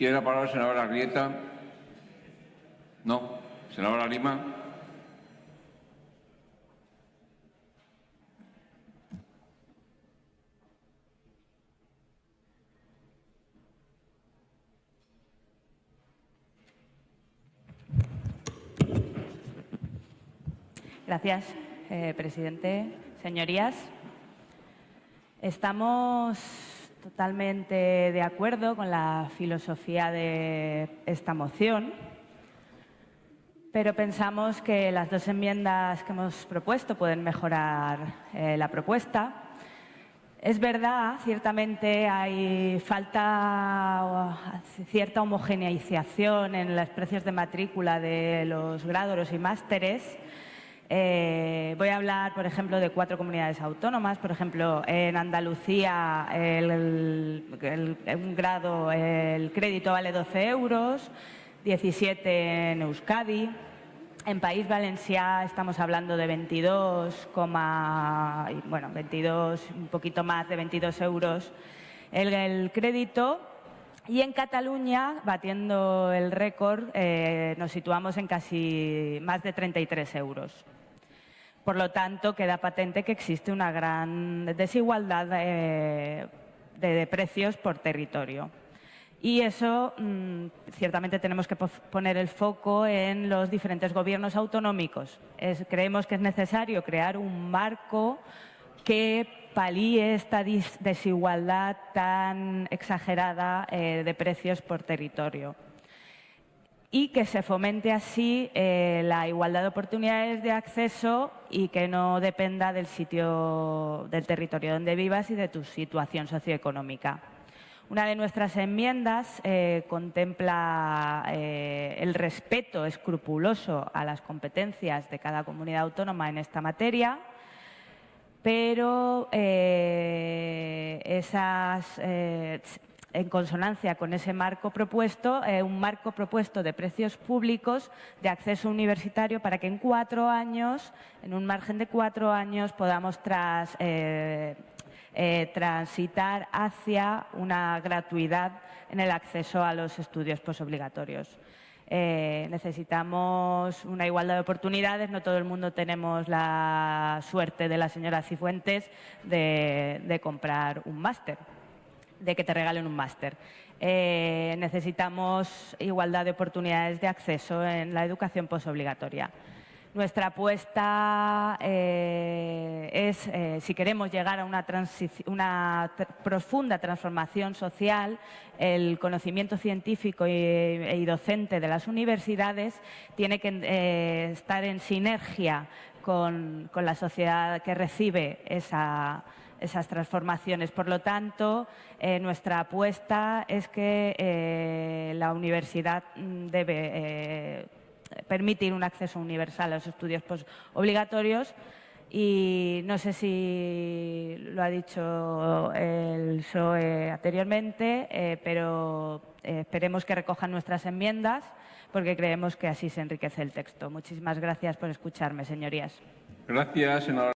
¿Tiene la palabra la senadora Grieta? No. Senadora Lima. Gracias, eh, presidente. Señorías, estamos totalmente de acuerdo con la filosofía de esta moción, pero pensamos que las dos enmiendas que hemos propuesto pueden mejorar eh, la propuesta. Es verdad, ciertamente hay falta cierta homogeneización en los precios de matrícula de los grados y másteres, eh, voy a hablar, por ejemplo, de cuatro comunidades autónomas. Por ejemplo, en Andalucía un grado, el crédito vale 12 euros, 17 en Euskadi. En País Valencià estamos hablando de 22, bueno, 22, un poquito más de 22 euros el, crédito. Y en Cataluña, batiendo el récord, eh, nos situamos en casi más de 33 euros. Por lo tanto, queda patente que existe una gran desigualdad de, precios por territorio. Y eso, mm, ciertamente, tenemos que poner el foco en los diferentes gobiernos autonómicos. creemos que es necesario crear un marco que palíe esta desigualdad tan exagerada eh, de precios por territorio y que se fomente así eh, la igualdad de oportunidades de acceso y que no dependa del sitio, del territorio donde vivas y de tu situación socioeconómica. Una de nuestras enmiendas eh, contempla eh, el respeto escrupuloso a las competencias de cada comunidad autónoma en esta materia, pero esas en consonancia con ese marco propuesto, eh, un marco propuesto de precios públicos de acceso universitario para que en cuatro años, en un margen de cuatro años, podamos eh, eh, transitar hacia una gratuidad en el acceso a los estudios posobligatorios. necesitamos una igualdad de oportunidades. No todo el mundo tenemos la suerte de la señora Cifuentes de comprar un máster de que te regalen un máster. Eh, necesitamos igualdad de oportunidades de acceso en la educación posobligatoria. Nuestra apuesta eh, es, eh, si queremos llegar a una, profunda transformación social, el conocimiento científico y, docente de las universidades tiene que estar en sinergia con, con la sociedad que recibe esa esas transformaciones. Por lo tanto, eh, nuestra apuesta es que eh, la universidad mm, debe eh, permitir un acceso universal a los estudios obligatorios y no sé si lo ha dicho el PSOE anteriormente, pero esperemos que recojan nuestras enmiendas porque creemos que así se enriquece el texto. Muchísimas gracias por escucharme, señorías. Gracias,